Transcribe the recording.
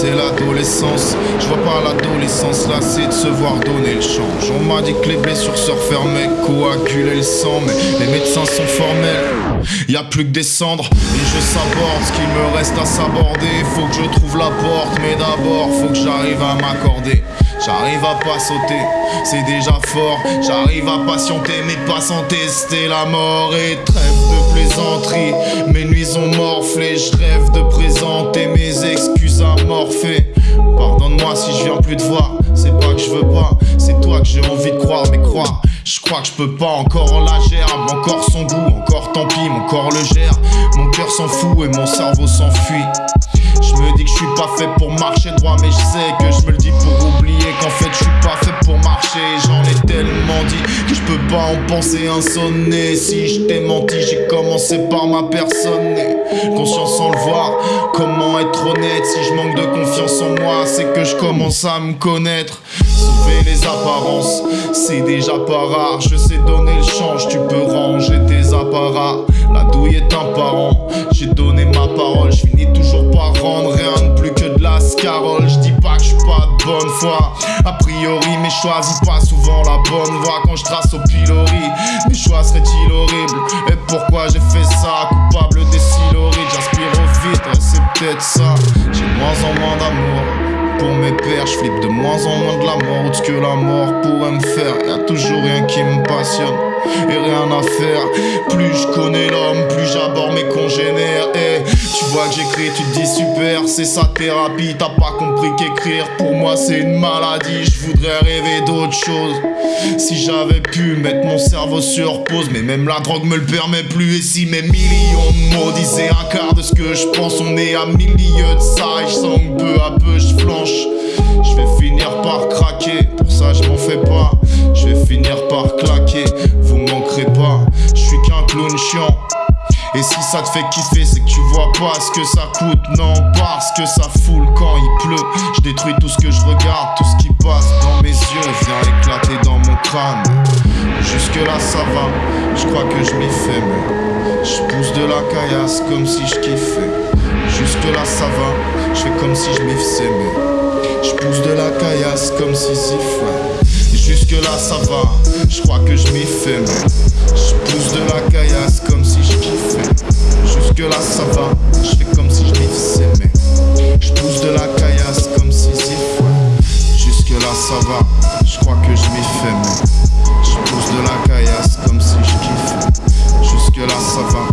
Je vois pas l'adolescence lassée de se voir donner le change. On m'a dit que les blessures se refermaient, coaguler le sang, mais les médecins sont formels. Y a plus que descendre et je saborde ce qu'il me reste à s'aborder. Faut que je trouve la porte, mais d'abord faut que j'arrive à m'accorder. J'arrive à pas sauter, c'est déjà fort. J'arrive à patienter, mais pas sans tester la mort. Et trêve de plaisanterie, mes nuits ont morflé. Je rêve de présenter mes excuses Pardonne-moi si je viens plus te voir, c'est pas que je veux pas, c'est toi que j'ai envie de croire, mais croire. Je crois que je peux pas encore en la gerbe, encore son goût, encore tant pis, mon corps le gère. Mon cœur s'en fout et mon cerveau s'enfuit. Je me dis que je suis pas fait pour marcher droit, mais je sais que je me le dis pour oublier qu'en fait je suis pas fait pour marcher. J'en ai tellement dit que je peux pas en penser un sonnet. Si je t'ai menti, j'ai commencé par ma personne. conscience sans le voir, comment être Si je manque de confiance en moi, c'est que je commence à me connaître. Sauver les apparences, c'est déjà pas rare. Je sais donner le change, tu peux ranger tes apparats. La douille est un parent, j'ai donné ma parole, je finis toujours par rendre rien de plus que de la scarole. Je dis pas que je suis pas de bonne foi, a priori, mais choisis pas souvent la bonne voie quand je trace au pilori. J'ai moins en moins d'amour pour mes pères, je flippe de moins en moins de la mort, ce que la mort pourrait me faire. Y a toujours rien qui me passionne et rien à faire. Plus je connais l'homme, plus j'aborde mes congénères. Et tu vois que j'écris, tu te dis super, c'est sa thérapie. T'as pas compris qu'écrire pour moi c'est une maladie. Je voudrais rêver d'autre chose. Si j'avais pu mettre mon cerveau sur pause, mais même la drogue me le permet plus. Et si mes millions de mots disaient que je pense, on est à milieu de ça. Et je sens que peu à peu je flanche. Je vais finir par craquer, pour ça je m'en fais pas. Je vais finir par claquer, vous manquerez pas. Je suis qu'un clown chiant. Et si ça te fait kiffer, c'est que tu vois pas ce que ça coûte, non, parce que ça foule quand il pleut. Je détruis tout ce que je regarde, tout ce qui passe dans mes yeux vient éclater dans mon crâne. Jusque là ça va, je crois que je m'y fais, mais je pousse de la caillasse comme si je kiffais. Jusque là ça va, je fais comme si je m'effsais. Je pousse de la caillasse comme si j'y Jusque là ça va, je crois que je fais Je pousse de la caillasse comme si je kiffais. Jusque là ça va, je fais comme si je m'effsais. Je pousse de la caillasse comme si j'y Jusque là ça va. Kosovo.